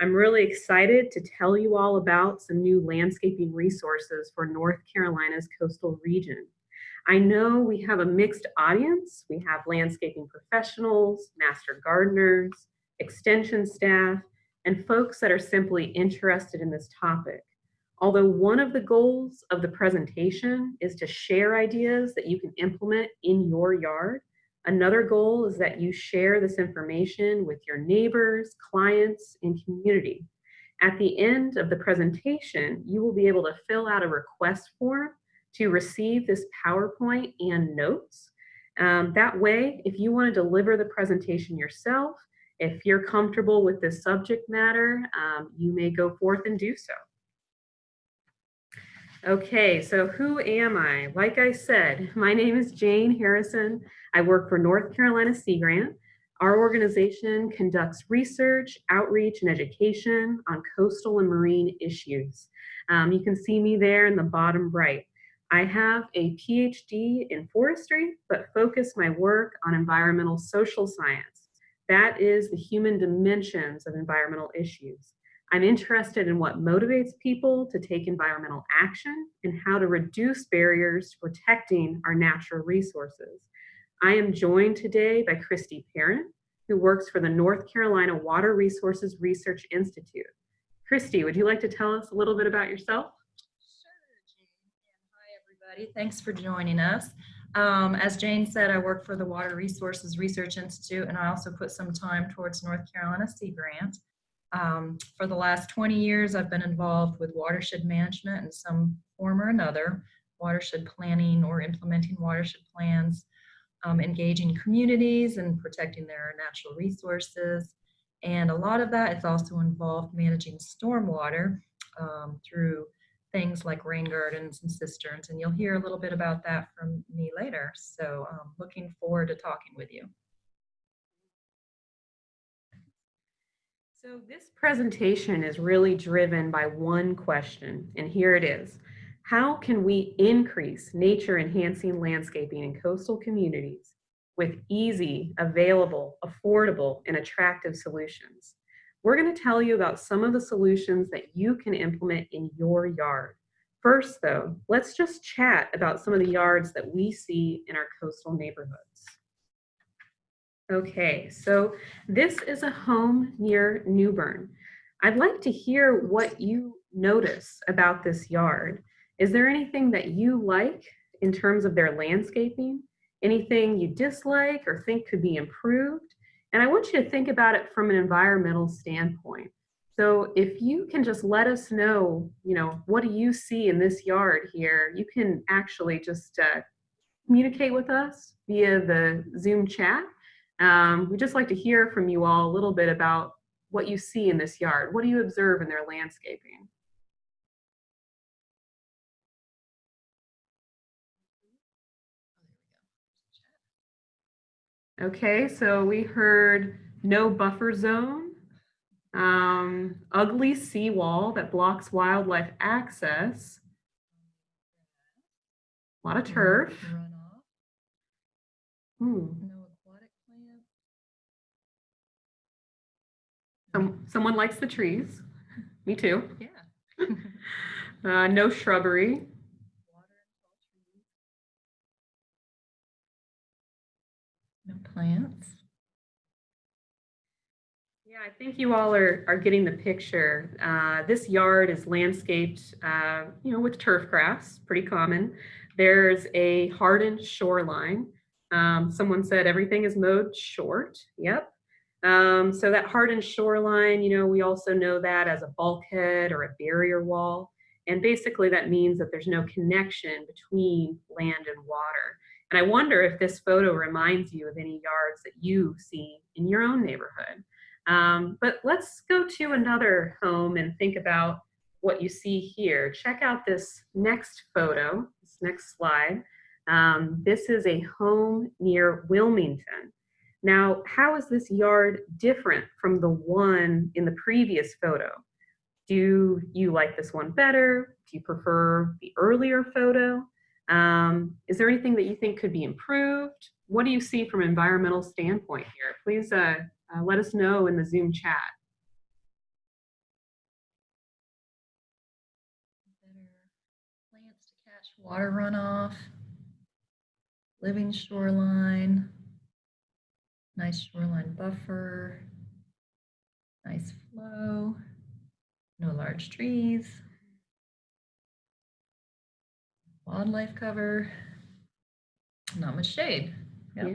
I'm really excited to tell you all about some new landscaping resources for North Carolina's coastal region. I know we have a mixed audience. We have landscaping professionals, master gardeners, extension staff, and folks that are simply interested in this topic. Although one of the goals of the presentation is to share ideas that you can implement in your yard, Another goal is that you share this information with your neighbors, clients, and community. At the end of the presentation, you will be able to fill out a request form to receive this PowerPoint and notes. Um, that way, if you want to deliver the presentation yourself, if you're comfortable with this subject matter, um, you may go forth and do so. Okay, so who am I? Like I said, my name is Jane Harrison. I work for North Carolina Sea Grant. Our organization conducts research, outreach, and education on coastal and marine issues. Um, you can see me there in the bottom right. I have a PhD in forestry, but focus my work on environmental social science. That is the human dimensions of environmental issues. I'm interested in what motivates people to take environmental action and how to reduce barriers to protecting our natural resources. I am joined today by Christy Perrin, who works for the North Carolina Water Resources Research Institute. Christy, would you like to tell us a little bit about yourself? Sure, Jane. Hi, everybody. Thanks for joining us. Um, as Jane said, I work for the Water Resources Research Institute, and I also put some time towards North Carolina Sea Grant. Um, for the last 20 years, I've been involved with watershed management in some form or another, watershed planning or implementing watershed plans, um, engaging communities and protecting their natural resources. And a lot of that is also involved managing stormwater um, through things like rain gardens and cisterns. And you'll hear a little bit about that from me later. So um, looking forward to talking with you. So this presentation is really driven by one question, and here it is. How can we increase nature enhancing landscaping in coastal communities with easy, available, affordable, and attractive solutions? We're gonna tell you about some of the solutions that you can implement in your yard. First though, let's just chat about some of the yards that we see in our coastal neighborhoods. Okay, so this is a home near New Bern. I'd like to hear what you notice about this yard. Is there anything that you like in terms of their landscaping? Anything you dislike or think could be improved? And I want you to think about it from an environmental standpoint. So if you can just let us know, you know, what do you see in this yard here? You can actually just uh, communicate with us via the Zoom chat um, we'd just like to hear from you all a little bit about what you see in this yard. What do you observe in their landscaping? Okay, so we heard no buffer zone, um, ugly seawall that blocks wildlife access, a lot of turf. Hmm. Some, someone likes the trees. Me too. Yeah. uh, no shrubbery. Plants. Yeah, I think you all are, are getting the picture. Uh, this yard is landscaped, uh, you know, with turf grass, pretty common. There's a hardened shoreline. Um, someone said everything is mowed short. Yep, um, so that hardened shoreline, you know, we also know that as a bulkhead or a barrier wall. And basically that means that there's no connection between land and water. And I wonder if this photo reminds you of any yards that you see in your own neighborhood. Um, but let's go to another home and think about what you see here. Check out this next photo, this next slide. Um, this is a home near Wilmington. Now, how is this yard different from the one in the previous photo? Do you like this one better? Do you prefer the earlier photo? Um, is there anything that you think could be improved? What do you see from environmental standpoint here? Please uh, uh, let us know in the Zoom chat. plants to catch water runoff, living shoreline, nice shoreline buffer, nice flow, no large trees wildlife cover, not much shade. Yep. Yeah.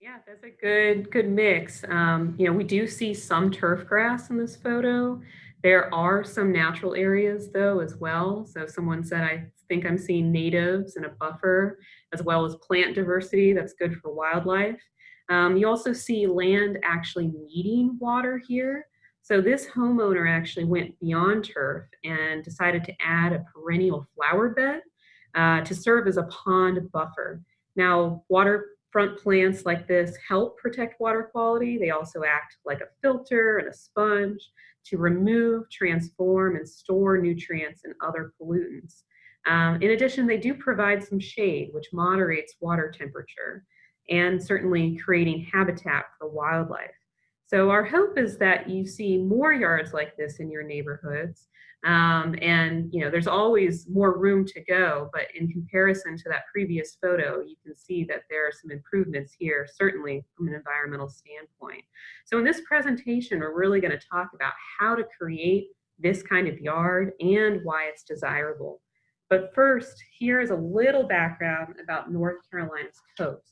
Yeah, that's a good good mix. Um, you know, we do see some turf grass in this photo. There are some natural areas though as well. So someone said, I think I'm seeing natives and a buffer as well as plant diversity. That's good for wildlife. Um, you also see land actually needing water here. So this homeowner actually went beyond turf and decided to add a perennial flower bed uh, to serve as a pond buffer. Now, waterfront plants like this help protect water quality. They also act like a filter and a sponge to remove, transform, and store nutrients and other pollutants. Um, in addition, they do provide some shade, which moderates water temperature and certainly creating habitat for wildlife. So our hope is that you see more yards like this in your neighborhoods. Um, and you know, there's always more room to go, but in comparison to that previous photo, you can see that there are some improvements here, certainly from an environmental standpoint. So in this presentation, we're really gonna talk about how to create this kind of yard and why it's desirable. But first, here is a little background about North Carolina's coast.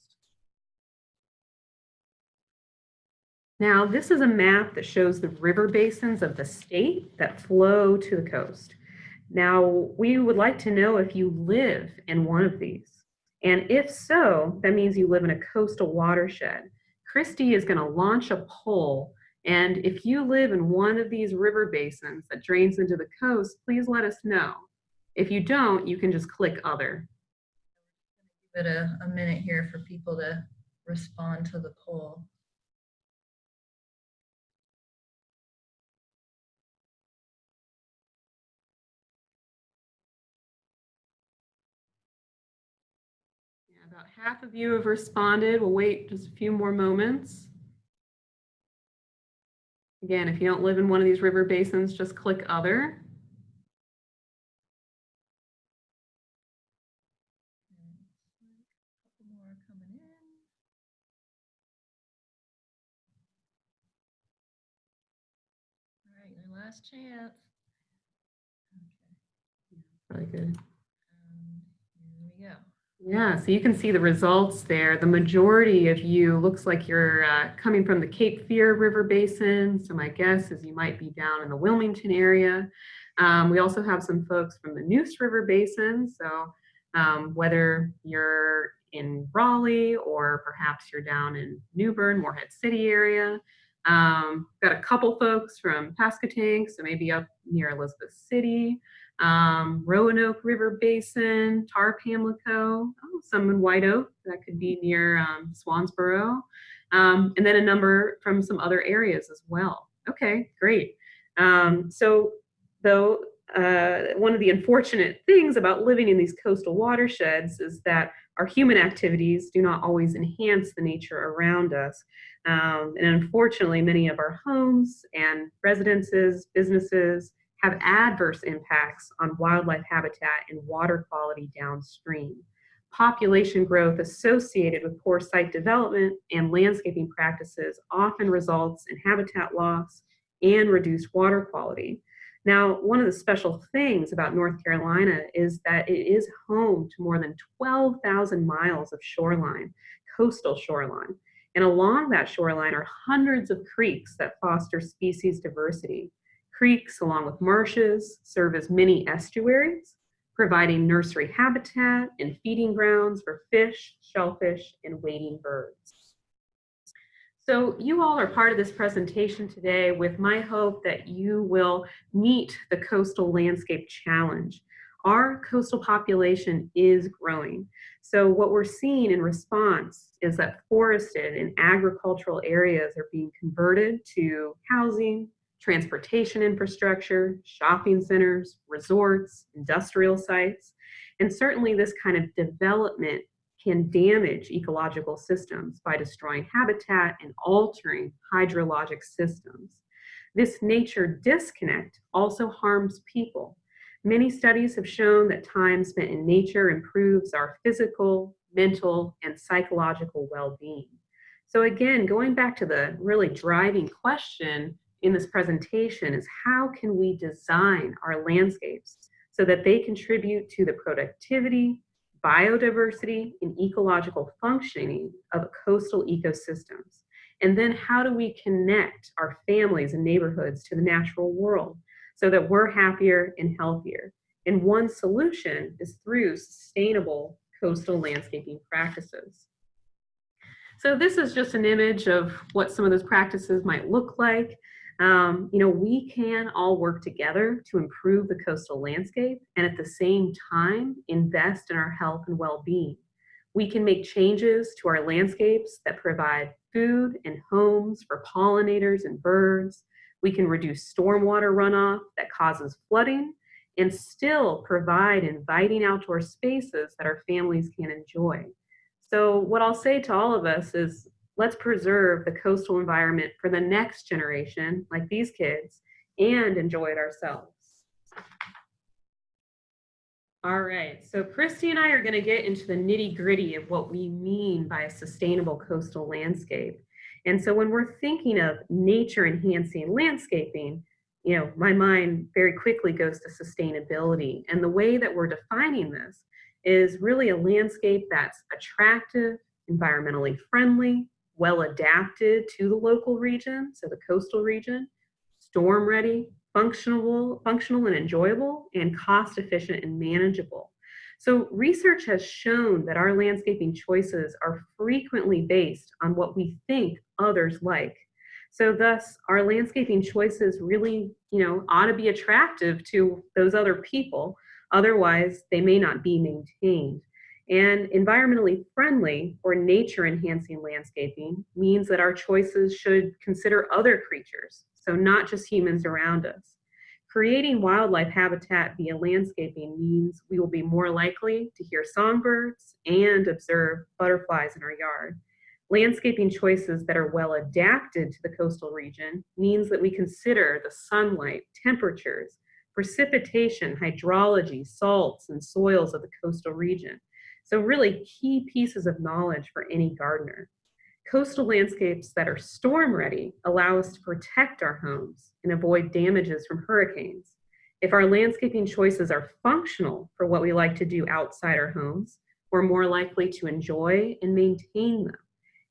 Now, this is a map that shows the river basins of the state that flow to the coast. Now, we would like to know if you live in one of these. And if so, that means you live in a coastal watershed. Christy is gonna launch a poll. And if you live in one of these river basins that drains into the coast, please let us know. If you don't, you can just click other. Give it a, a minute here for people to respond to the poll. Half of you have responded. We'll wait just a few more moments. Again, if you don't live in one of these river basins, just click other. Couple more coming in. All right, last chance. Okay, Really good. um, here we go. Yeah, so you can see the results there. The majority of you looks like you're uh, coming from the Cape Fear River Basin. So my guess is you might be down in the Wilmington area. Um, we also have some folks from the Neuse River Basin. So um, whether you're in Raleigh or perhaps you're down in New Bern, Morehead City area. Um, got a couple folks from Pasquotank, so maybe up near Elizabeth City um, Roanoke River Basin, Tar Pamlico, oh, some in White Oak, that could be near um, Swansboro, um, and then a number from some other areas as well. Okay, great. Um, so though, uh, one of the unfortunate things about living in these coastal watersheds is that our human activities do not always enhance the nature around us. Um, and unfortunately, many of our homes and residences, businesses, have adverse impacts on wildlife habitat and water quality downstream. Population growth associated with poor site development and landscaping practices often results in habitat loss and reduced water quality. Now, one of the special things about North Carolina is that it is home to more than 12,000 miles of shoreline, coastal shoreline. And along that shoreline are hundreds of creeks that foster species diversity. Creeks, along with marshes, serve as mini estuaries, providing nursery habitat and feeding grounds for fish, shellfish, and wading birds. So you all are part of this presentation today with my hope that you will meet the Coastal Landscape Challenge. Our coastal population is growing. So what we're seeing in response is that forested and agricultural areas are being converted to housing, transportation infrastructure, shopping centers, resorts, industrial sites. And certainly this kind of development can damage ecological systems by destroying habitat and altering hydrologic systems. This nature disconnect also harms people. Many studies have shown that time spent in nature improves our physical, mental, and psychological well-being. So again, going back to the really driving question in this presentation is how can we design our landscapes so that they contribute to the productivity, biodiversity, and ecological functioning of coastal ecosystems? And then how do we connect our families and neighborhoods to the natural world so that we're happier and healthier? And one solution is through sustainable coastal landscaping practices. So this is just an image of what some of those practices might look like. Um, you know, we can all work together to improve the coastal landscape and at the same time invest in our health and well-being. We can make changes to our landscapes that provide food and homes for pollinators and birds. We can reduce stormwater runoff that causes flooding and still provide inviting outdoor spaces that our families can enjoy. So what I'll say to all of us is let's preserve the coastal environment for the next generation, like these kids, and enjoy it ourselves. All right, so Christy and I are gonna get into the nitty gritty of what we mean by a sustainable coastal landscape. And so when we're thinking of nature enhancing landscaping, you know, my mind very quickly goes to sustainability. And the way that we're defining this is really a landscape that's attractive, environmentally friendly, well adapted to the local region, so the coastal region, storm ready, functional, functional and enjoyable, and cost efficient and manageable. So research has shown that our landscaping choices are frequently based on what we think others like. So thus our landscaping choices really, you know, ought to be attractive to those other people. Otherwise they may not be maintained. And environmentally friendly or nature enhancing landscaping means that our choices should consider other creatures, so not just humans around us. Creating wildlife habitat via landscaping means we will be more likely to hear songbirds and observe butterflies in our yard. Landscaping choices that are well adapted to the coastal region means that we consider the sunlight, temperatures, precipitation, hydrology, salts, and soils of the coastal region. So really key pieces of knowledge for any gardener. Coastal landscapes that are storm ready allow us to protect our homes and avoid damages from hurricanes. If our landscaping choices are functional for what we like to do outside our homes, we're more likely to enjoy and maintain them.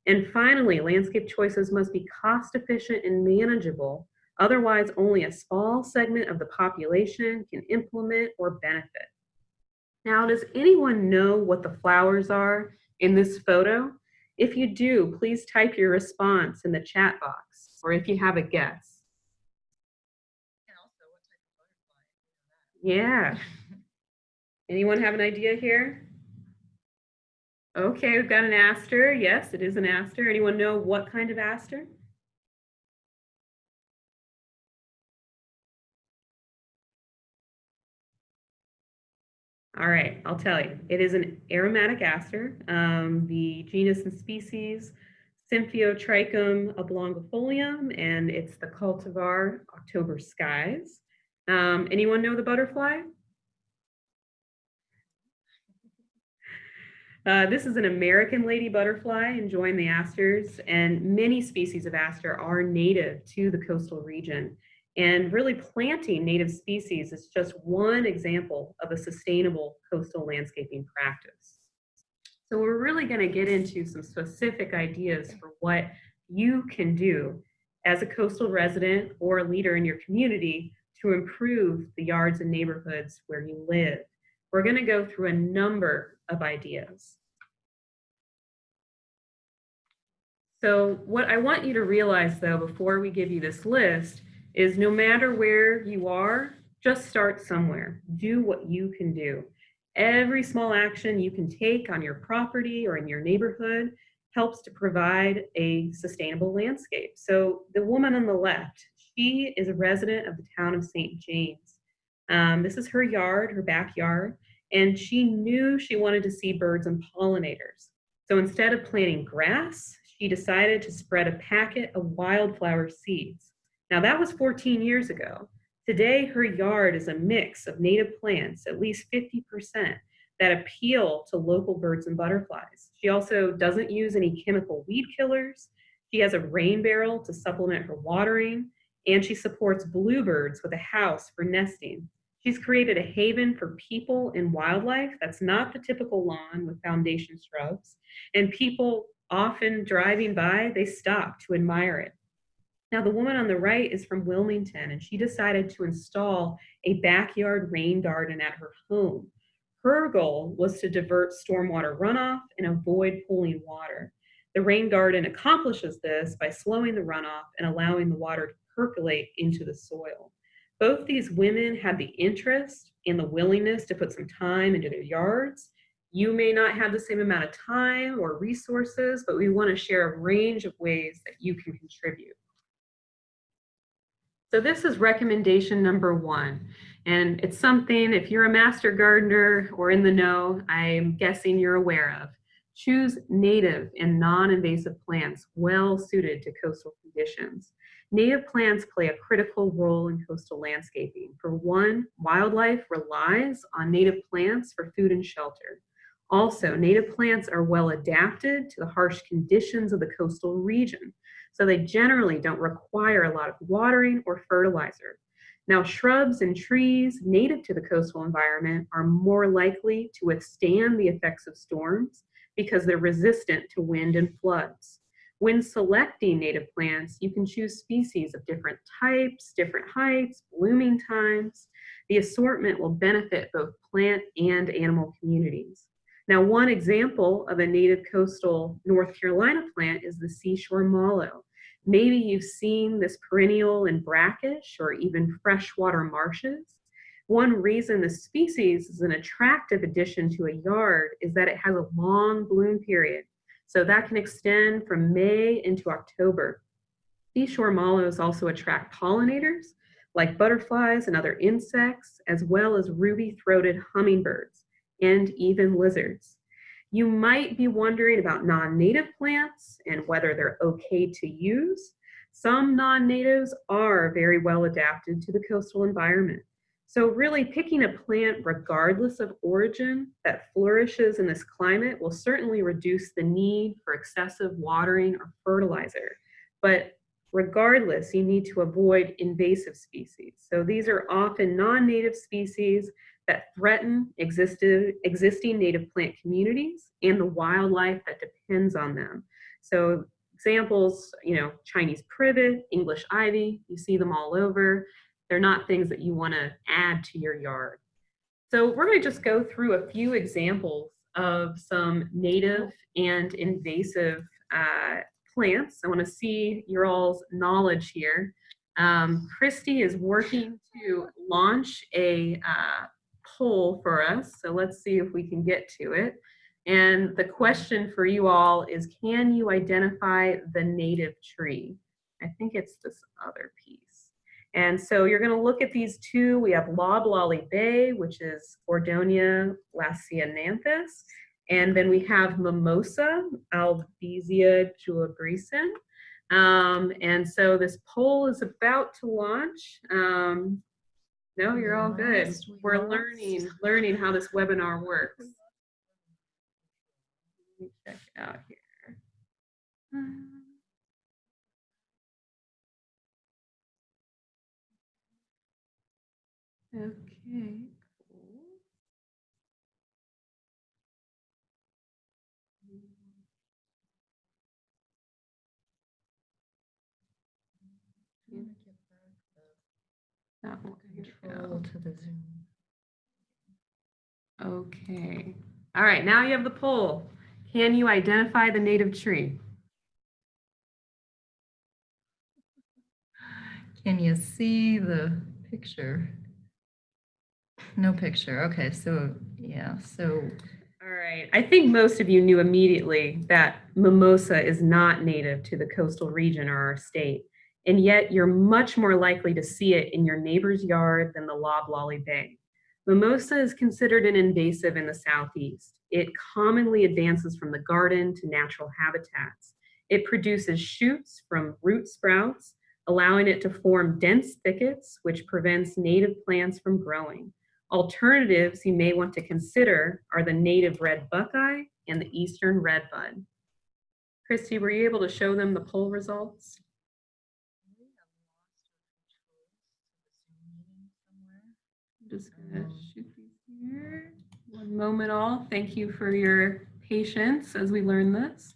And finally, landscape choices must be cost efficient and manageable. Otherwise, only a small segment of the population can implement or benefit. Now, does anyone know what the flowers are in this photo? If you do, please type your response in the chat box, or if you have a guess. Yeah. Anyone have an idea here? Okay, we've got an aster. Yes, it is an aster. Anyone know what kind of aster? All right, I'll tell you. It is an aromatic aster. Um, the genus and species, Symphyotrichum oblongifolium, and it's the cultivar October Skies. Um, anyone know the butterfly? Uh, this is an American lady butterfly enjoying the asters, and many species of aster are native to the coastal region. And really planting native species is just one example of a sustainable coastal landscaping practice. So we're really gonna get into some specific ideas for what you can do as a coastal resident or a leader in your community to improve the yards and neighborhoods where you live. We're gonna go through a number of ideas. So what I want you to realize though, before we give you this list, is no matter where you are, just start somewhere. Do what you can do. Every small action you can take on your property or in your neighborhood helps to provide a sustainable landscape. So the woman on the left, she is a resident of the town of St. James. Um, this is her yard, her backyard, and she knew she wanted to see birds and pollinators. So instead of planting grass, she decided to spread a packet of wildflower seeds. Now that was 14 years ago. Today, her yard is a mix of native plants, at least 50%, that appeal to local birds and butterflies. She also doesn't use any chemical weed killers. She has a rain barrel to supplement her watering, and she supports bluebirds with a house for nesting. She's created a haven for people and wildlife that's not the typical lawn with foundation shrubs. And people often driving by, they stop to admire it. Now, the woman on the right is from Wilmington, and she decided to install a backyard rain garden at her home. Her goal was to divert stormwater runoff and avoid pooling water. The rain garden accomplishes this by slowing the runoff and allowing the water to percolate into the soil. Both these women had the interest and the willingness to put some time into their yards. You may not have the same amount of time or resources, but we want to share a range of ways that you can contribute. So this is recommendation number one. And it's something, if you're a master gardener or in the know, I'm guessing you're aware of. Choose native and non-invasive plants well suited to coastal conditions. Native plants play a critical role in coastal landscaping. For one, wildlife relies on native plants for food and shelter. Also, native plants are well adapted to the harsh conditions of the coastal region, so they generally don't require a lot of watering or fertilizer. Now, shrubs and trees native to the coastal environment are more likely to withstand the effects of storms because they're resistant to wind and floods. When selecting native plants, you can choose species of different types, different heights, blooming times. The assortment will benefit both plant and animal communities. Now, one example of a native coastal North Carolina plant is the seashore mallow. Maybe you've seen this perennial in brackish or even freshwater marshes. One reason the species is an attractive addition to a yard is that it has a long bloom period. So that can extend from May into October. Seashore mallows also attract pollinators like butterflies and other insects, as well as ruby-throated hummingbirds and even lizards. You might be wondering about non-native plants and whether they're okay to use. Some non-natives are very well adapted to the coastal environment. So really picking a plant regardless of origin that flourishes in this climate will certainly reduce the need for excessive watering or fertilizer. But regardless, you need to avoid invasive species. So these are often non-native species that threaten existed, existing native plant communities and the wildlife that depends on them. So examples, you know, Chinese privet, English ivy, you see them all over. They're not things that you want to add to your yard. So we're going to just go through a few examples of some native and invasive uh, plants. I want to see your all's knowledge here. Um, Christy is working to launch a uh, poll for us, so let's see if we can get to it. And the question for you all is, can you identify the native tree? I think it's this other piece. And so you're going to look at these two. We have loblolly bay, which is Gordonia lasianthus. And then we have mimosa, Albizia julibrissin. Um, and so this poll is about to launch. Um, no, you're all good. We're learning, learning how this webinar works. Let me check out here. Okay, cool. That one, here we go. Oh. Control to the Zoom. Okay. All right, now you have the poll. Can you identify the native tree? Can you see the picture? No picture. Okay, so yeah, so All right. I think most of you knew immediately that mimosa is not native to the coastal region or our state. And yet you're much more likely to see it in your neighbor's yard than the loblolly bay. Mimosa is considered an invasive in the southeast. It commonly advances from the garden to natural habitats. It produces shoots from root sprouts, allowing it to form dense thickets, which prevents native plants from growing. Alternatives you may want to consider are the native red buckeye and the eastern redbud. Christy, were you able to show them the poll results? I'm just gonna shoot these here. One moment all. Thank you for your patience as we learn this.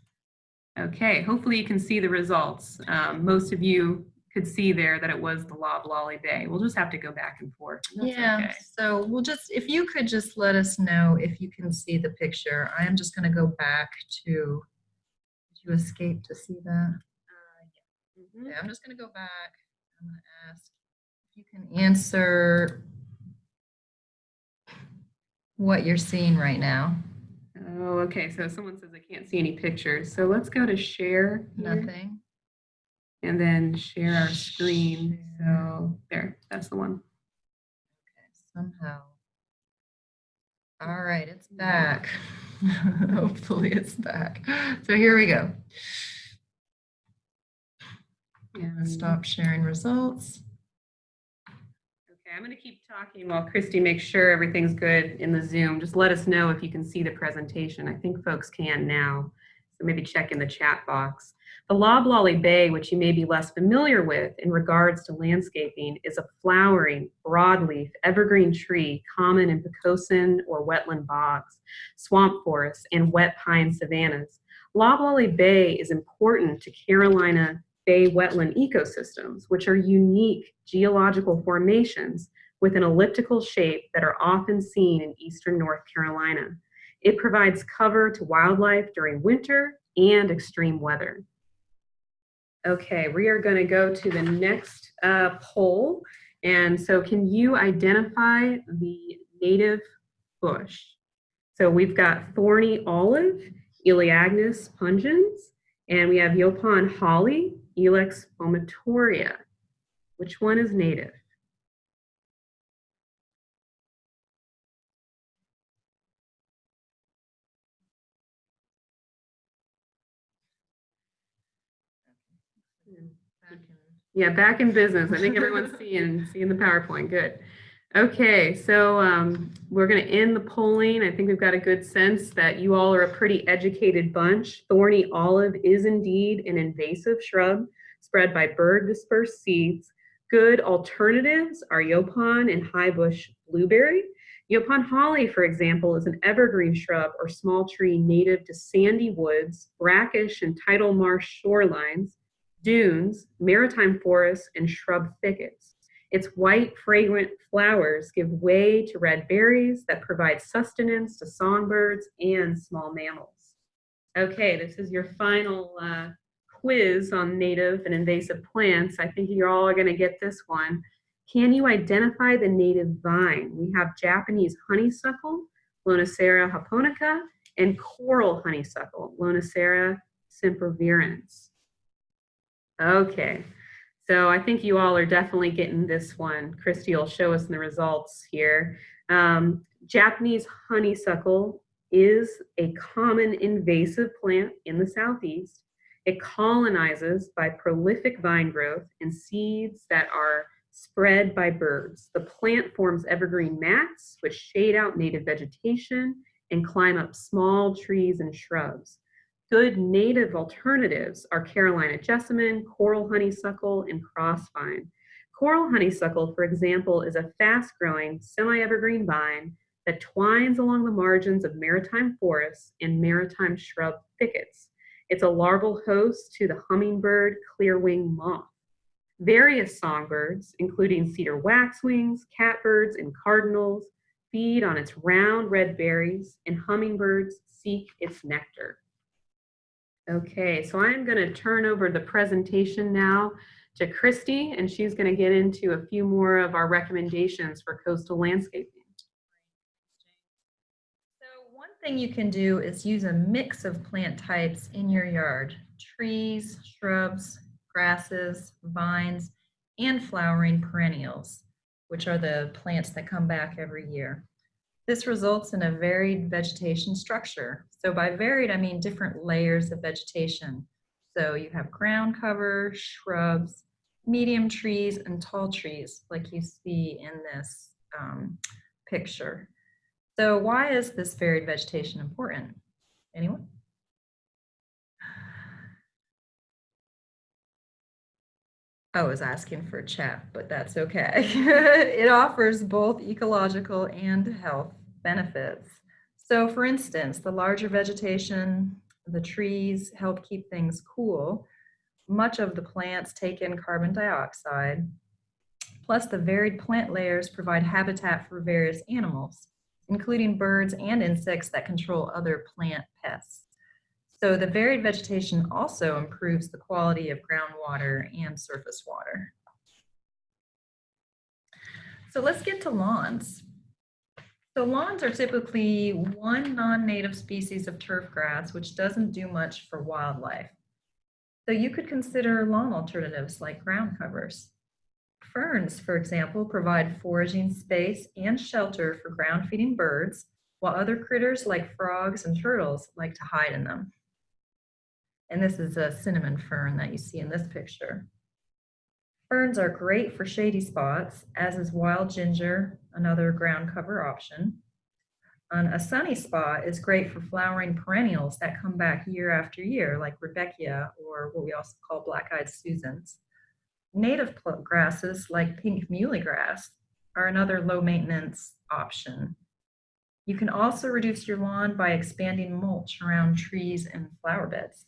Okay, hopefully you can see the results. Um, most of you could see there that it was the Loblolly Bay. We'll just have to go back and forth. and Yeah, okay. so we'll just, if you could just let us know if you can see the picture. I am just gonna go back to, did you escape to see that? Mhm. Okay, I'm just gonna go back. I'm gonna ask you can answer what you're seeing right now. Oh, okay. So someone says they can't see any pictures. So let's go to share. here. Nothing? And then share our screen. So there, that's the one. Okay, somehow. All right, it's back. Hopefully it's back. So here we go. And Stop sharing results. I'm going to keep talking while Christy makes sure everything's good in the Zoom. Just let us know if you can see the presentation. I think folks can now. So maybe check in the chat box. The Loblolly Bay, which you may be less familiar with in regards to landscaping, is a flowering, broadleaf, evergreen tree common in Pocosin or wetland bogs, swamp forests, and wet pine savannas. Loblolly Bay is important to Carolina bay wetland ecosystems, which are unique geological formations with an elliptical shape that are often seen in eastern North Carolina. It provides cover to wildlife during winter and extreme weather. Okay, we are going to go to the next uh, poll. And so can you identify the native bush? So we've got thorny olive, Elaeagnus pungens, and we have Yaupon holly, Ilex vomitoria. Which one is native? Yeah, back in business. I think everyone's seeing, seeing the PowerPoint. Good. Okay, so um, we're going to end the polling. I think we've got a good sense that you all are a pretty educated bunch. Thorny olive is indeed an invasive shrub spread by bird dispersed seeds. Good alternatives are Yaupon and high bush blueberry. Yaupon holly, for example, is an evergreen shrub or small tree native to sandy woods, brackish and tidal marsh shorelines, dunes, maritime forests, and shrub thickets. Its white, fragrant flowers give way to red berries that provide sustenance to songbirds and small mammals. Okay, this is your final uh, quiz on native and invasive plants. I think you're all going to get this one. Can you identify the native vine? We have Japanese honeysuckle, Lonicera japonica, and coral honeysuckle, Lonicera sempervirens. Okay, so I think you all are definitely getting this one. Christy will show us the results here. Um, Japanese honeysuckle is a common invasive plant in the southeast. It colonizes by prolific vine growth and seeds that are spread by birds. The plant forms evergreen mats which shade out native vegetation and climb up small trees and shrubs. Good native alternatives are Carolina jessamine, coral honeysuckle, and crossvine. Coral honeysuckle, for example, is a fast-growing semi-evergreen vine that twines along the margins of maritime forests and maritime shrub thickets. It's a larval host to the hummingbird clearwing moth. Various songbirds, including cedar waxwings, catbirds, and cardinals, feed on its round red berries, and hummingbirds seek its nectar. Okay, so I'm going to turn over the presentation now to Christy, and she's going to get into a few more of our recommendations for coastal landscaping. So one thing you can do is use a mix of plant types in your yard. Trees, shrubs, grasses, vines, and flowering perennials, which are the plants that come back every year. This results in a varied vegetation structure. So by varied, I mean different layers of vegetation. So you have ground cover, shrubs, medium trees, and tall trees like you see in this um, picture. So why is this varied vegetation important? Anyone? I was asking for a chat, but that's okay. it offers both ecological and health benefits. So for instance, the larger vegetation, the trees help keep things cool. Much of the plants take in carbon dioxide. Plus the varied plant layers provide habitat for various animals, including birds and insects that control other plant pests. So the varied vegetation also improves the quality of groundwater and surface water. So let's get to lawns. So lawns are typically one non-native species of turf grass, which doesn't do much for wildlife. So you could consider lawn alternatives like ground covers. Ferns, for example, provide foraging space and shelter for ground feeding birds, while other critters like frogs and turtles like to hide in them. And this is a cinnamon fern that you see in this picture. Ferns are great for shady spots, as is wild ginger, another ground cover option. On a sunny spot is great for flowering perennials that come back year after year, like Rudbeckia or what we also call black-eyed Susans. Native grasses like pink muhly grass are another low maintenance option. You can also reduce your lawn by expanding mulch around trees and flower beds.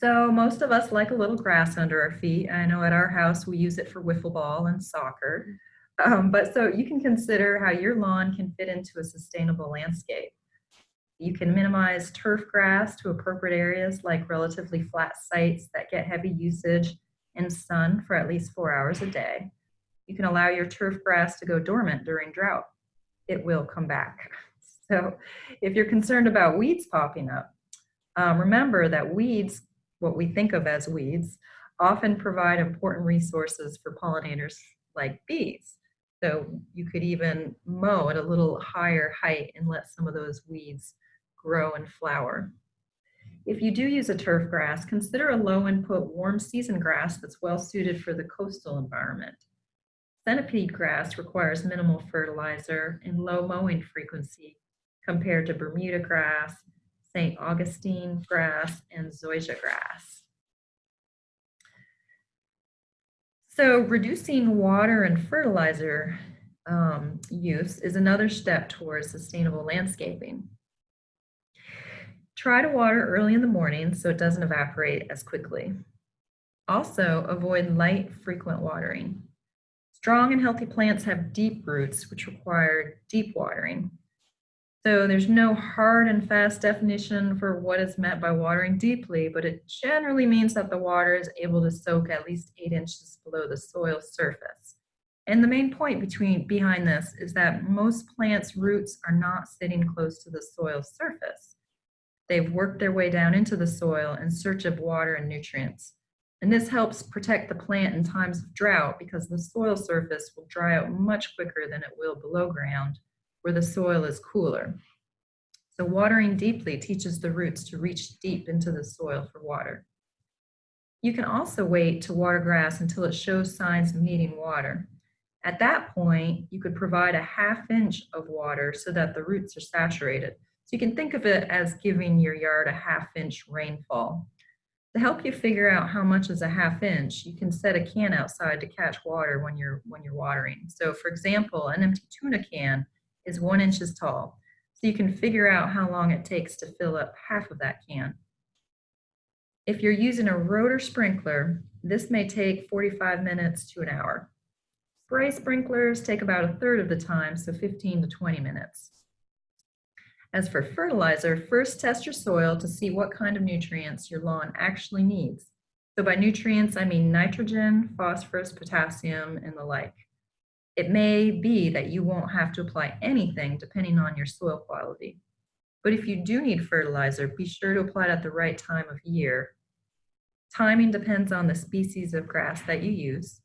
So most of us like a little grass under our feet. I know at our house we use it for wiffle ball and soccer. Um, but so you can consider how your lawn can fit into a sustainable landscape. You can minimize turf grass to appropriate areas like relatively flat sites that get heavy usage and sun for at least four hours a day. You can allow your turf grass to go dormant during drought. It will come back. So if you're concerned about weeds popping up, um, remember that weeds what we think of as weeds, often provide important resources for pollinators like bees. So you could even mow at a little higher height and let some of those weeds grow and flower. If you do use a turf grass, consider a low input warm season grass that's well suited for the coastal environment. Centipede grass requires minimal fertilizer and low mowing frequency compared to Bermuda grass, St. Augustine grass, and zoysia grass. So reducing water and fertilizer um, use is another step towards sustainable landscaping. Try to water early in the morning so it doesn't evaporate as quickly. Also, avoid light, frequent watering. Strong and healthy plants have deep roots, which require deep watering. So there's no hard and fast definition for what is meant by watering deeply, but it generally means that the water is able to soak at least eight inches below the soil surface. And the main point between behind this is that most plants' roots are not sitting close to the soil surface. They've worked their way down into the soil in search of water and nutrients. And this helps protect the plant in times of drought because the soil surface will dry out much quicker than it will below ground where the soil is cooler. So watering deeply teaches the roots to reach deep into the soil for water. You can also wait to water grass until it shows signs of needing water. At that point, you could provide a half inch of water so that the roots are saturated. So you can think of it as giving your yard a half inch rainfall. To help you figure out how much is a half inch, you can set a can outside to catch water when you're, when you're watering. So for example, an empty tuna can is one inches tall. So you can figure out how long it takes to fill up half of that can. If you're using a rotor sprinkler, this may take 45 minutes to an hour. Spray sprinklers take about a third of the time, so 15 to 20 minutes. As for fertilizer, first test your soil to see what kind of nutrients your lawn actually needs. So by nutrients, I mean nitrogen, phosphorus, potassium, and the like. It may be that you won't have to apply anything depending on your soil quality. But if you do need fertilizer, be sure to apply it at the right time of year. Timing depends on the species of grass that you use.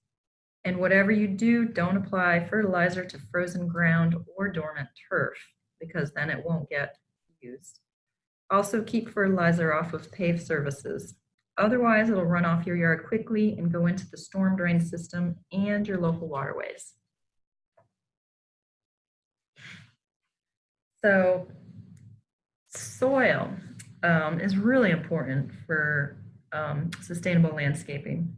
And whatever you do, don't apply fertilizer to frozen ground or dormant turf because then it won't get used. Also keep fertilizer off of paved surfaces. Otherwise, it'll run off your yard quickly and go into the storm drain system and your local waterways. So soil um, is really important for um, sustainable landscaping.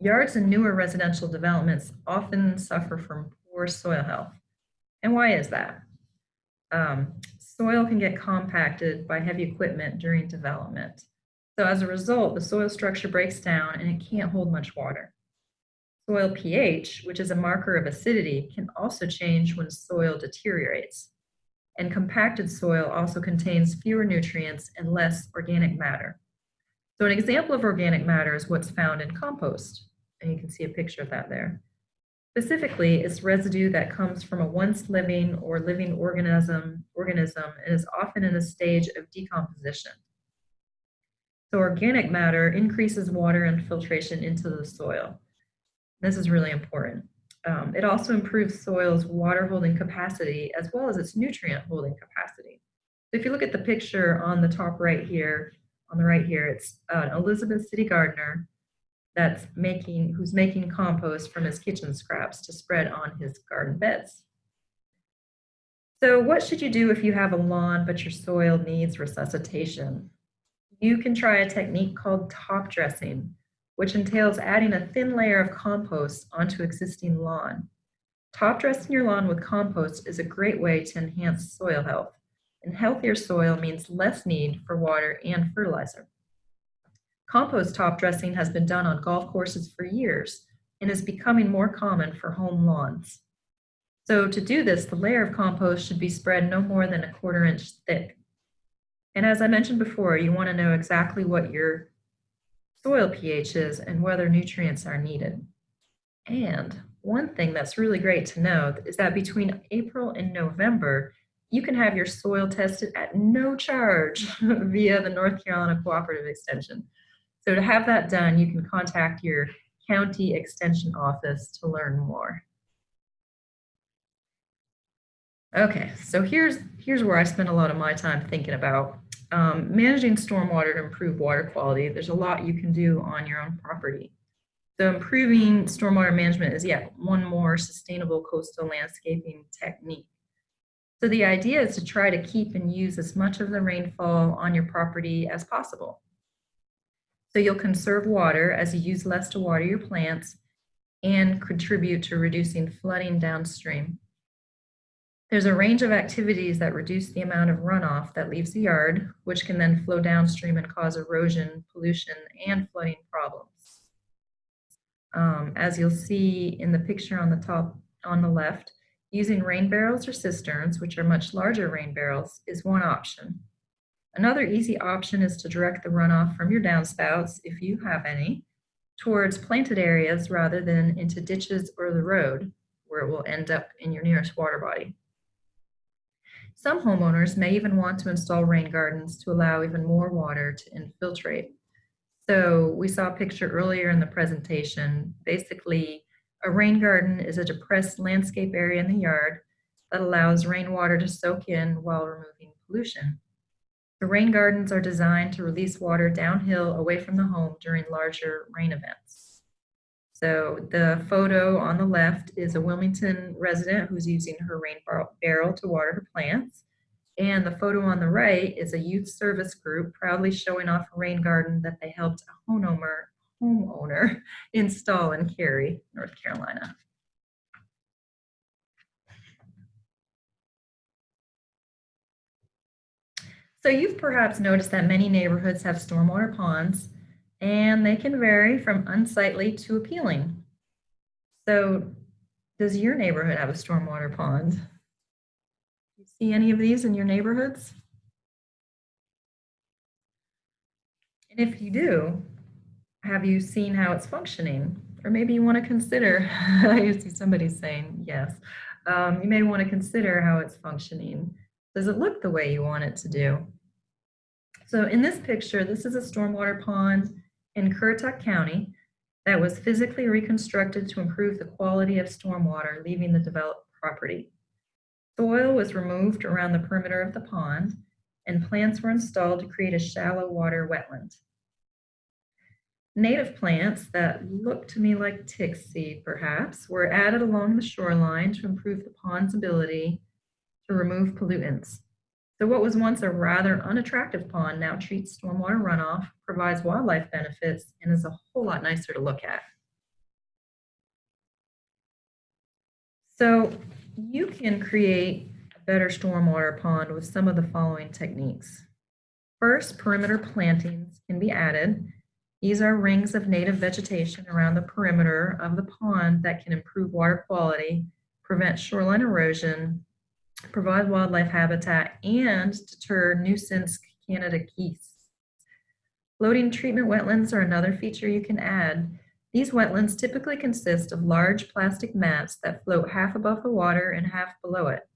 Yards and newer residential developments often suffer from poor soil health. And why is that? Um, soil can get compacted by heavy equipment during development. So as a result, the soil structure breaks down and it can't hold much water. Soil pH, which is a marker of acidity, can also change when soil deteriorates. And compacted soil also contains fewer nutrients and less organic matter. So an example of organic matter is what's found in compost. And you can see a picture of that there. Specifically, it's residue that comes from a once living or living organism, organism and is often in a stage of decomposition. So organic matter increases water infiltration into the soil. This is really important. Um, it also improves soil's water holding capacity as well as its nutrient holding capacity. So if you look at the picture on the top right here, on the right here, it's an Elizabeth City gardener that's making, who's making compost from his kitchen scraps to spread on his garden beds. So what should you do if you have a lawn but your soil needs resuscitation? You can try a technique called top dressing, which entails adding a thin layer of compost onto existing lawn. Top dressing your lawn with compost is a great way to enhance soil health, and healthier soil means less need for water and fertilizer. Compost top dressing has been done on golf courses for years and is becoming more common for home lawns. So to do this, the layer of compost should be spread no more than a quarter inch thick. And as I mentioned before, you want to know exactly what your soil pH is and whether nutrients are needed. And one thing that's really great to know is that between April and November, you can have your soil tested at no charge via the North Carolina Cooperative Extension. So to have that done, you can contact your county extension office to learn more. Okay, so here's, here's where I spend a lot of my time thinking about um, managing stormwater to improve water quality. There's a lot you can do on your own property. So improving stormwater management is yet one more sustainable coastal landscaping technique. So the idea is to try to keep and use as much of the rainfall on your property as possible. So you'll conserve water as you use less to water your plants and contribute to reducing flooding downstream. There's a range of activities that reduce the amount of runoff that leaves the yard, which can then flow downstream and cause erosion, pollution, and flooding problems. Um, as you'll see in the picture on the top on the left, using rain barrels or cisterns, which are much larger rain barrels, is one option. Another easy option is to direct the runoff from your downspouts, if you have any, towards planted areas rather than into ditches or the road, where it will end up in your nearest water body. Some homeowners may even want to install rain gardens to allow even more water to infiltrate. So we saw a picture earlier in the presentation. Basically, a rain garden is a depressed landscape area in the yard that allows rainwater to soak in while removing pollution. The rain gardens are designed to release water downhill away from the home during larger rain events. So the photo on the left is a Wilmington resident who's using her rain barrel to water her plants. And the photo on the right is a youth service group proudly showing off a rain garden that they helped a homeowner, homeowner install in Cary, North Carolina. So you've perhaps noticed that many neighborhoods have stormwater ponds and they can vary from unsightly to appealing. So does your neighborhood have a stormwater pond? Do you see any of these in your neighborhoods? And if you do, have you seen how it's functioning? Or maybe you want to consider, I see somebody saying yes. Um, you may want to consider how it's functioning. Does it look the way you want it to do? So in this picture, this is a stormwater pond in Currituck County that was physically reconstructed to improve the quality of stormwater leaving the developed property. Soil was removed around the perimeter of the pond and plants were installed to create a shallow water wetland. native plants that look to me like tick seed, perhaps, were added along the shoreline to improve the pond's ability to remove pollutants. So what was once a rather unattractive pond now treats stormwater runoff, provides wildlife benefits, and is a whole lot nicer to look at. So you can create a better stormwater pond with some of the following techniques. First, perimeter plantings can be added. These are rings of native vegetation around the perimeter of the pond that can improve water quality, prevent shoreline erosion, provide wildlife habitat, and deter nuisance Canada geese. Floating treatment wetlands are another feature you can add. These wetlands typically consist of large plastic mats that float half above the water and half below it.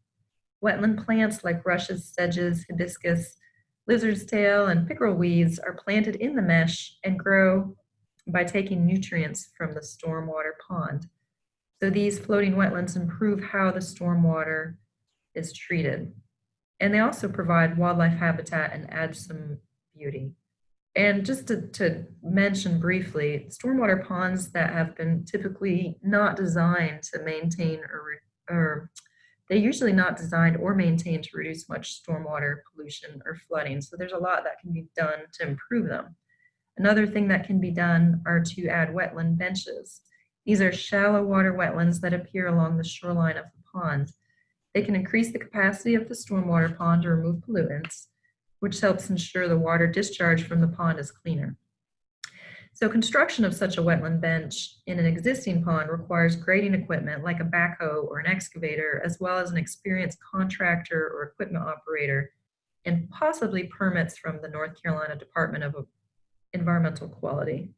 Wetland plants like rushes, sedges, hibiscus, lizard's tail, and pickerel weeds are planted in the mesh and grow by taking nutrients from the stormwater pond. So these floating wetlands improve how the stormwater is treated. And they also provide wildlife habitat and add some beauty. And just to, to mention briefly, stormwater ponds that have been typically not designed to maintain or, or they're usually not designed or maintained to reduce much stormwater pollution or flooding. So there's a lot that can be done to improve them. Another thing that can be done are to add wetland benches. These are shallow water wetlands that appear along the shoreline of the pond. They can increase the capacity of the stormwater pond to remove pollutants, which helps ensure the water discharge from the pond is cleaner. So construction of such a wetland bench in an existing pond requires grading equipment like a backhoe or an excavator, as well as an experienced contractor or equipment operator, and possibly permits from the North Carolina Department of Environmental Quality.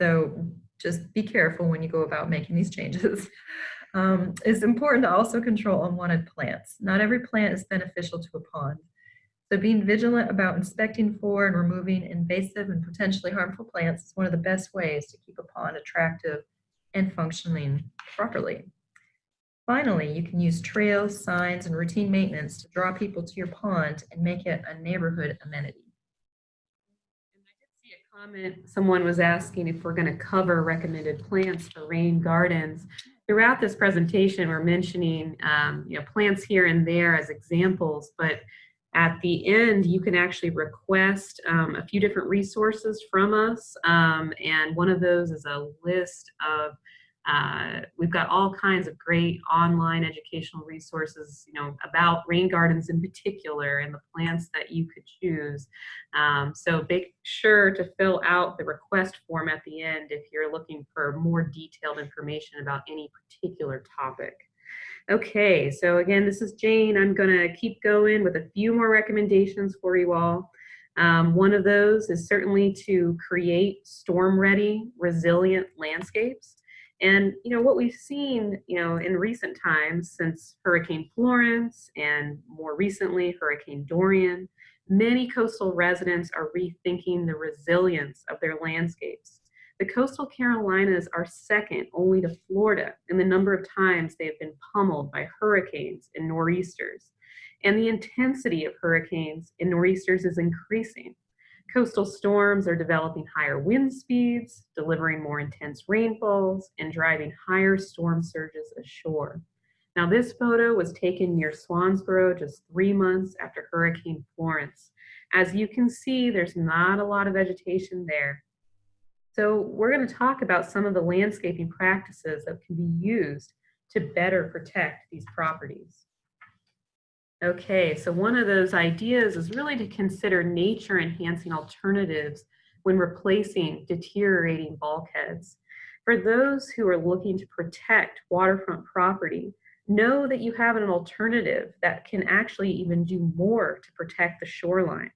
So just be careful when you go about making these changes. Um, it's important to also control unwanted plants. Not every plant is beneficial to a pond. So being vigilant about inspecting for and removing invasive and potentially harmful plants is one of the best ways to keep a pond attractive and functioning properly. Finally, you can use trails, signs, and routine maintenance to draw people to your pond and make it a neighborhood amenity. And I did see a comment, someone was asking if we're going to cover recommended plants for rain gardens. Throughout this presentation, we're mentioning, um, you know, plants here and there as examples, but at the end, you can actually request um, a few different resources from us. Um, and one of those is a list of, uh, we've got all kinds of great online educational resources, you know, about rain gardens in particular and the plants that you could choose. Um, so make sure to fill out the request form at the end if you're looking for more detailed information about any particular topic. Okay, so again, this is Jane. I'm going to keep going with a few more recommendations for you all. Um, one of those is certainly to create storm-ready, resilient landscapes. And you know what we've seen, you know, in recent times since Hurricane Florence and more recently Hurricane Dorian, many coastal residents are rethinking the resilience of their landscapes. The coastal Carolinas are second only to Florida in the number of times they have been pummeled by hurricanes and nor'easters. And the intensity of hurricanes and nor'easters is increasing. Coastal storms are developing higher wind speeds, delivering more intense rainfalls, and driving higher storm surges ashore. Now, this photo was taken near Swansboro just three months after Hurricane Florence. As you can see, there's not a lot of vegetation there, so we're going to talk about some of the landscaping practices that can be used to better protect these properties. Okay, so one of those ideas is really to consider nature enhancing alternatives when replacing deteriorating bulkheads. For those who are looking to protect waterfront property, know that you have an alternative that can actually even do more to protect the shoreline.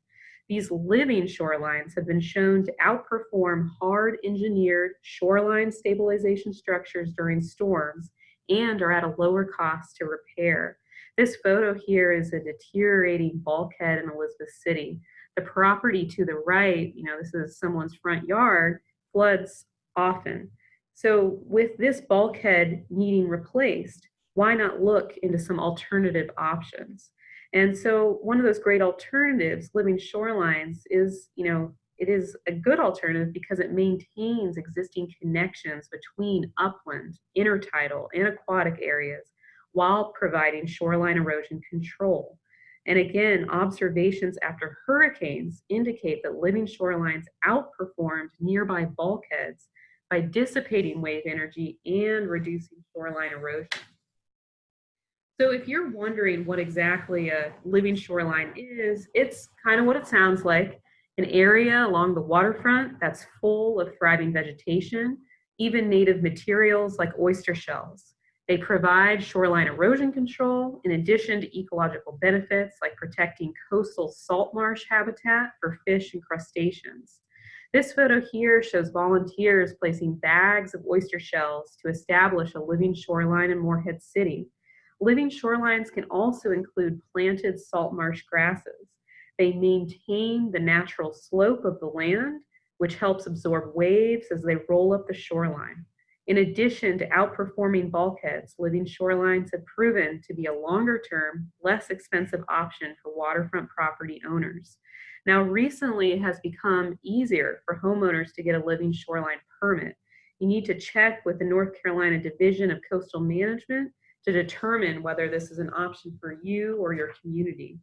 These living shorelines have been shown to outperform hard engineered shoreline stabilization structures during storms and are at a lower cost to repair. This photo here is a deteriorating bulkhead in Elizabeth City. The property to the right, you know, this is someone's front yard, floods often. So with this bulkhead needing replaced, why not look into some alternative options? And so one of those great alternatives, living shorelines, is, you know, it is a good alternative because it maintains existing connections between upland, intertidal, and aquatic areas while providing shoreline erosion control. And again, observations after hurricanes indicate that living shorelines outperformed nearby bulkheads by dissipating wave energy and reducing shoreline erosion. So if you're wondering what exactly a living shoreline is, it's kind of what it sounds like, an area along the waterfront that's full of thriving vegetation, even native materials like oyster shells. They provide shoreline erosion control in addition to ecological benefits like protecting coastal salt marsh habitat for fish and crustaceans. This photo here shows volunteers placing bags of oyster shells to establish a living shoreline in Morehead City. Living shorelines can also include planted salt marsh grasses. They maintain the natural slope of the land, which helps absorb waves as they roll up the shoreline. In addition to outperforming bulkheads, living shorelines have proven to be a longer term, less expensive option for waterfront property owners. Now, recently it has become easier for homeowners to get a living shoreline permit. You need to check with the North Carolina Division of Coastal Management to determine whether this is an option for you or your community.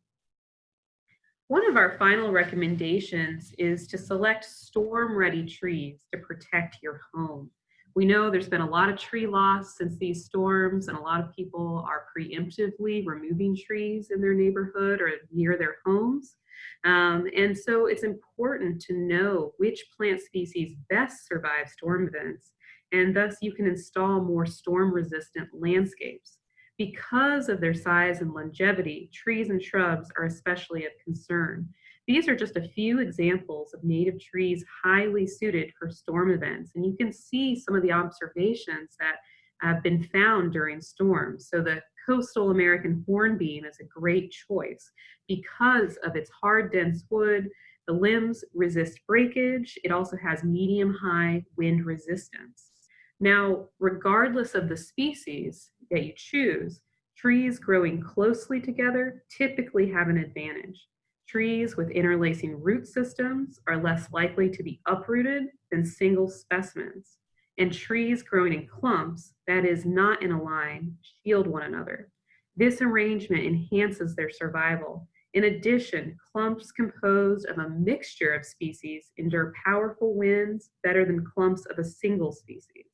One of our final recommendations is to select storm-ready trees to protect your home. We know there's been a lot of tree loss since these storms and a lot of people are preemptively removing trees in their neighborhood or near their homes. Um, and so it's important to know which plant species best survive storm events and thus you can install more storm resistant landscapes. Because of their size and longevity, trees and shrubs are especially of concern. These are just a few examples of native trees highly suited for storm events. And you can see some of the observations that have been found during storms. So the coastal American hornbeam is a great choice because of its hard, dense wood. The limbs resist breakage. It also has medium high wind resistance. Now, regardless of the species that you choose, trees growing closely together typically have an advantage. Trees with interlacing root systems are less likely to be uprooted than single specimens. And trees growing in clumps, that is not in a line, shield one another. This arrangement enhances their survival. In addition, clumps composed of a mixture of species endure powerful winds better than clumps of a single species.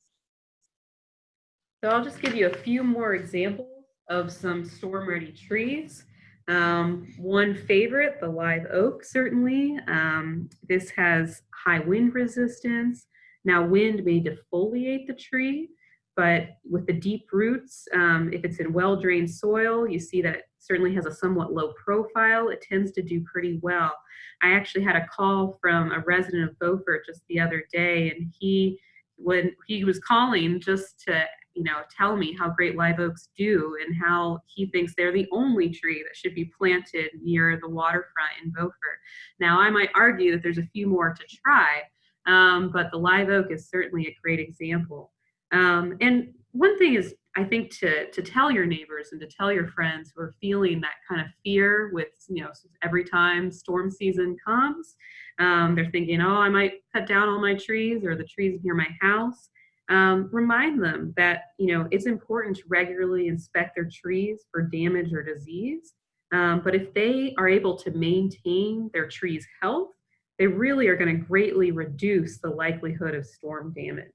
So I'll just give you a few more examples of some storm-ready trees. Um, one favorite, the live oak, certainly. Um, this has high wind resistance. Now, wind may defoliate the tree, but with the deep roots, um, if it's in well-drained soil, you see that it certainly has a somewhat low profile. It tends to do pretty well. I actually had a call from a resident of Beaufort just the other day, and he when he was calling just to you know, tell me how great live oaks do and how he thinks they're the only tree that should be planted near the waterfront in Beaufort. Now, I might argue that there's a few more to try, um, but the live oak is certainly a great example. Um, and one thing is, I think to to tell your neighbors and to tell your friends who are feeling that kind of fear with you know every time storm season comes, um, they're thinking, oh, I might cut down all my trees or the trees near my house um, remind them that you know it's important to regularly inspect their trees for damage or disease. Um, but if they are able to maintain their tree's health, they really are going to greatly reduce the likelihood of storm damage.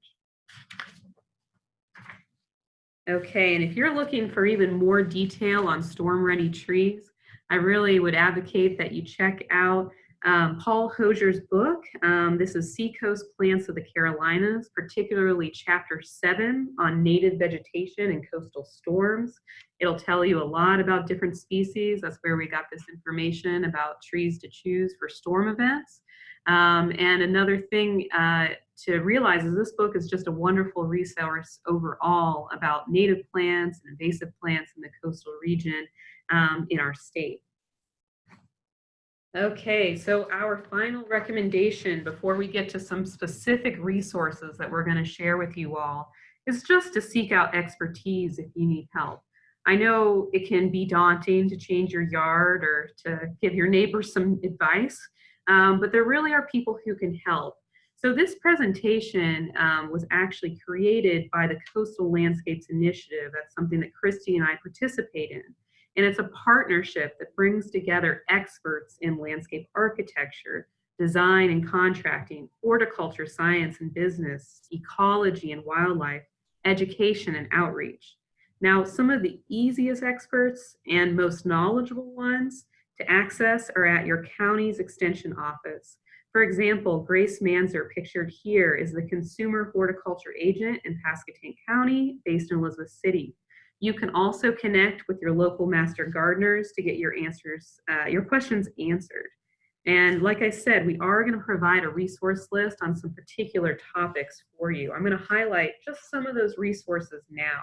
Okay, and if you're looking for even more detail on storm-ready trees, I really would advocate that you check out um, Paul Hosier's book. Um, this is Seacoast Plants of the Carolinas, particularly chapter seven on native vegetation and coastal storms. It'll tell you a lot about different species. That's where we got this information about trees to choose for storm events. Um, and another thing uh, to realize is this book is just a wonderful resource overall about native plants and invasive plants in the coastal region um, in our state. Okay, so our final recommendation before we get to some specific resources that we're going to share with you all is just to seek out expertise if you need help. I know it can be daunting to change your yard or to give your neighbors some advice, um, but there really are people who can help. So this presentation um, was actually created by the Coastal Landscapes Initiative. That's something that Christy and I participate in. And it's a partnership that brings together experts in landscape architecture, design and contracting, horticulture, science and business, ecology and wildlife, education and outreach. Now, some of the easiest experts and most knowledgeable ones to access are at your county's extension office. For example, Grace Manzer, pictured here, is the consumer horticulture agent in Pasquotank County based in Elizabeth City. You can also connect with your local master gardeners to get your answers, uh, your questions answered. And like I said, we are going to provide a resource list on some particular topics for you. I'm going to highlight just some of those resources now.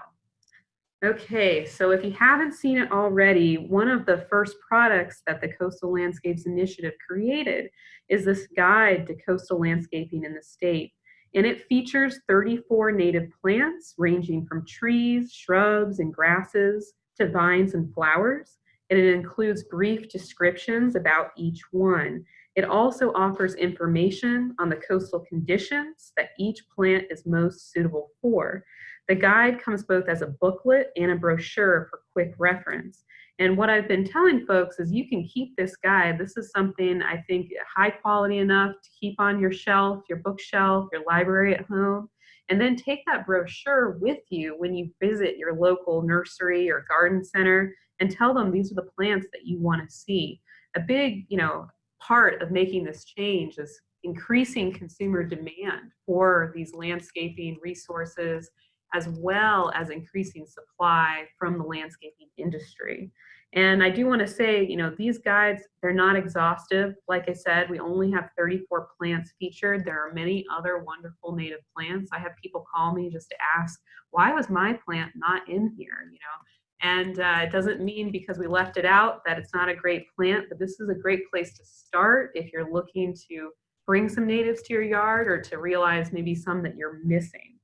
Okay, so if you haven't seen it already, one of the first products that the Coastal Landscapes Initiative created is this guide to coastal landscaping in the state. And it features 34 native plants ranging from trees, shrubs, and grasses to vines and flowers. And it includes brief descriptions about each one. It also offers information on the coastal conditions that each plant is most suitable for. The guide comes both as a booklet and a brochure for quick reference. And what I've been telling folks is you can keep this guide. This is something I think high quality enough to keep on your shelf, your bookshelf, your library at home. And then take that brochure with you when you visit your local nursery or garden center and tell them these are the plants that you want to see. A big, you know, part of making this change is increasing consumer demand for these landscaping resources as well as increasing supply from the landscaping industry. And I do want to say, you know, these guides, they're not exhaustive. Like I said, we only have 34 plants featured. There are many other wonderful native plants. I have people call me just to ask, why was my plant not in here, you know? And uh, it doesn't mean because we left it out that it's not a great plant, but this is a great place to start if you're looking to bring some natives to your yard or to realize maybe some that you're missing.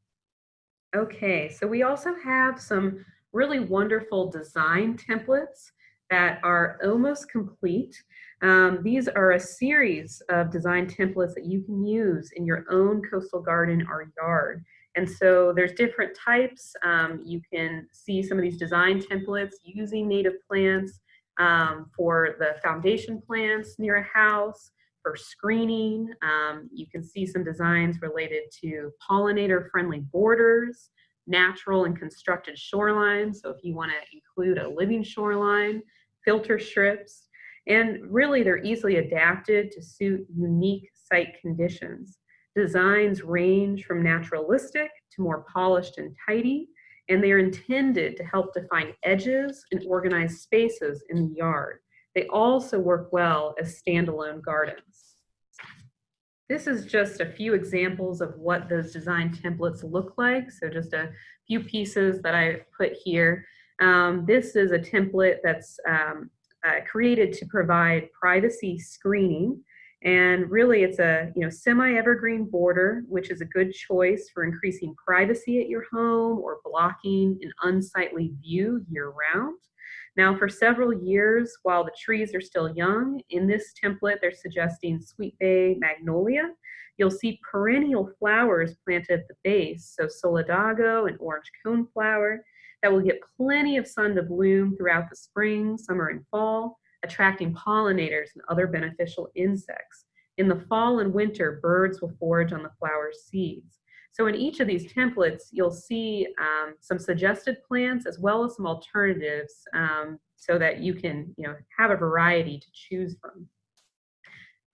Okay, so we also have some really wonderful design templates that are almost complete. Um, these are a series of design templates that you can use in your own coastal garden or yard. And so there's different types. Um, you can see some of these design templates using native plants um, for the foundation plants near a house, for screening. Um, you can see some designs related to pollinator-friendly borders, natural and constructed shorelines. So if you want to include a living shoreline, filter strips, and really they're easily adapted to suit unique site conditions. Designs range from naturalistic to more polished and tidy, and they are intended to help define edges and organize spaces in the yard. They also work well as standalone gardens. This is just a few examples of what those design templates look like. So just a few pieces that I put here. Um, this is a template that's um, uh, created to provide privacy screening. And really it's a you know semi-evergreen border, which is a good choice for increasing privacy at your home or blocking an unsightly view year round. Now for several years, while the trees are still young, in this template they're suggesting sweet bay magnolia. You'll see perennial flowers planted at the base, so solidago and orange coneflower, that will get plenty of sun to bloom throughout the spring, summer, and fall, attracting pollinators and other beneficial insects. In the fall and winter, birds will forage on the flower's seeds. So in each of these templates, you'll see um, some suggested plants as well as some alternatives um, so that you can you know, have a variety to choose from.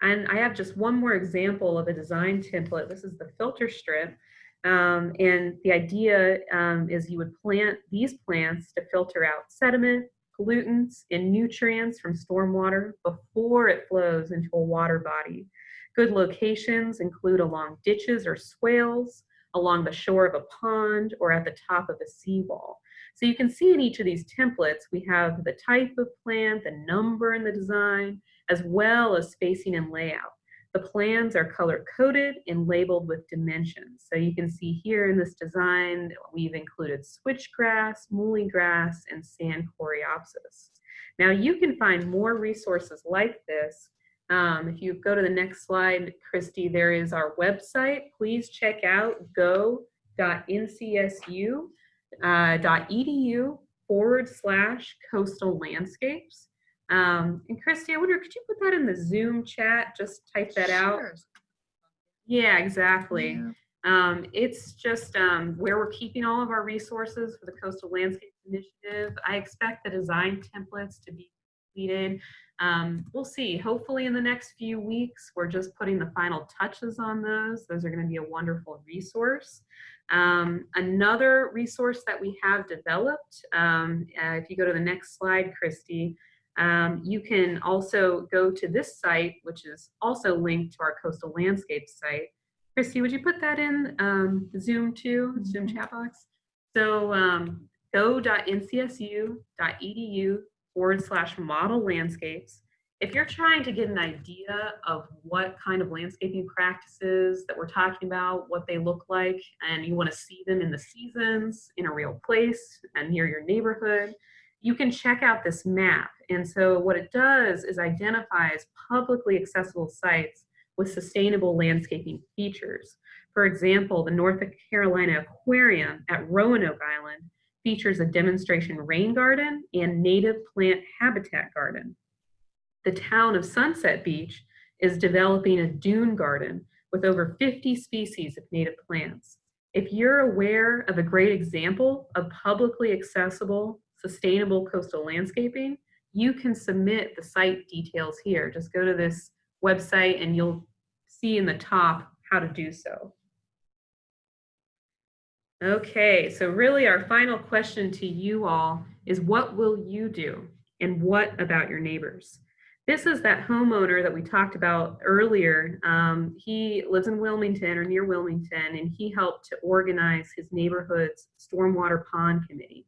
And I have just one more example of a design template. This is the filter strip. Um, and the idea um, is you would plant these plants to filter out sediment, pollutants, and nutrients from stormwater before it flows into a water body. Good locations include along ditches or swales, along the shore of a pond, or at the top of a seawall. So you can see in each of these templates, we have the type of plant, the number in the design, as well as spacing and layout. The plans are color coded and labeled with dimensions. So you can see here in this design, we've included switchgrass, muhly grass, and sand coreopsis. Now you can find more resources like this Um, if you go to the next slide, Christy, there is our website. Please check out go.ncsu.edu uh, forward slash coastal landscapes. Um, and Christy, I wonder, could you put that in the Zoom chat? Just type that out. Yeah, exactly. Yeah. Um, it's just um, where we're keeping all of our resources for the Coastal Landscape Initiative. I expect the design templates to be completed. Um, we'll see. Hopefully, in the next few weeks, we're just putting the final touches on those. Those are going to be a wonderful resource. Um, another resource that we have developed, um, uh, if you go to the next slide, Christy, um, you can also go to this site, which is also linked to our coastal landscape site. Christy, would you put that in um, Zoom too, Zoom Mhm. chat box? So um, go.ncsu.edu forward slash model landscapes. If you're trying to get an idea of what kind of landscaping practices that we're talking about, what they look like, and you want to see them in the seasons, in a real place, and near your neighborhood, you can check out this map. And so what it does is identifies publicly accessible sites with sustainable landscaping features. For example, the North Carolina Aquarium at Roanoke Island features a demonstration rain garden and native plant habitat garden. The town of Sunset Beach is developing a dune garden with over 50 species of native plants. If you're aware of a great example of publicly accessible, sustainable coastal landscaping, you can submit the site details here. Just go to this website and you'll see in the top how to do so. Okay, so really our final question to you all is what will you do and what about your neighbors? This is that homeowner that we talked about earlier. Um, he lives in Wilmington or near Wilmington and he helped to organize his neighborhood's stormwater pond committee.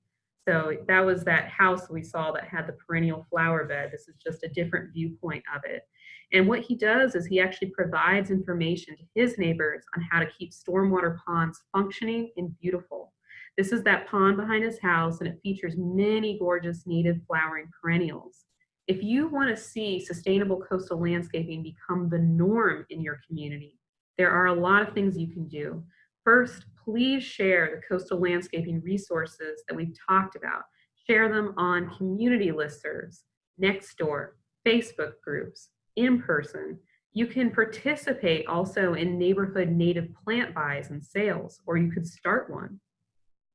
So that was that house we saw that had the perennial flower bed. This is just a different viewpoint of it. And what he does is he actually provides information to his neighbors on how to keep stormwater ponds functioning and beautiful. This is that pond behind his house and it features many gorgeous native flowering perennials. If you want to see sustainable coastal landscaping become the norm in your community, there are a lot of things you can do. First, please share the coastal landscaping resources that we've talked about. Share them on community listservs, Nextdoor, Facebook groups, in person. You can participate also in neighborhood native plant buys and sales, or you could start one.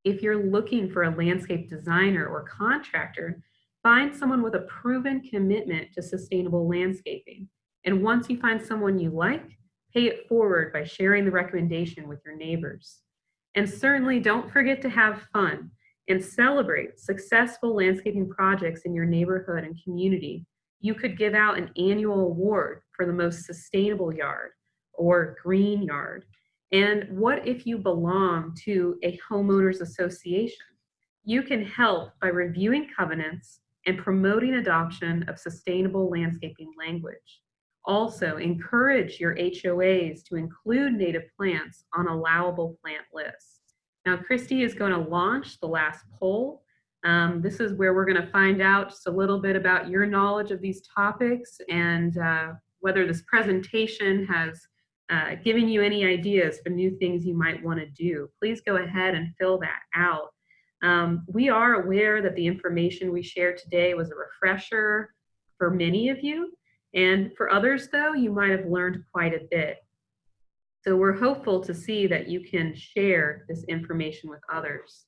If you're looking for a landscape designer or contractor, find someone with a proven commitment to sustainable landscaping. And once you find someone you like, pay it forward by sharing the recommendation with your neighbors. And certainly don't forget to have fun and celebrate successful landscaping projects in your neighborhood and community. You could give out an annual award for the most sustainable yard or green yard. And what if you belong to a homeowners association? You can help by reviewing covenants and promoting adoption of sustainable landscaping language. Also, encourage your HOAs to include native plants on allowable plant lists. Now, Christy is going to launch the last poll. Um, this is where we're going to find out just a little bit about your knowledge of these topics and uh, whether this presentation has uh, given you any ideas for new things you might want to do. Please go ahead and fill that out. Um, we are aware that the information we shared today was a refresher for many of you. And for others, though, you might have learned quite a bit. So we're hopeful to see that you can share this information with others.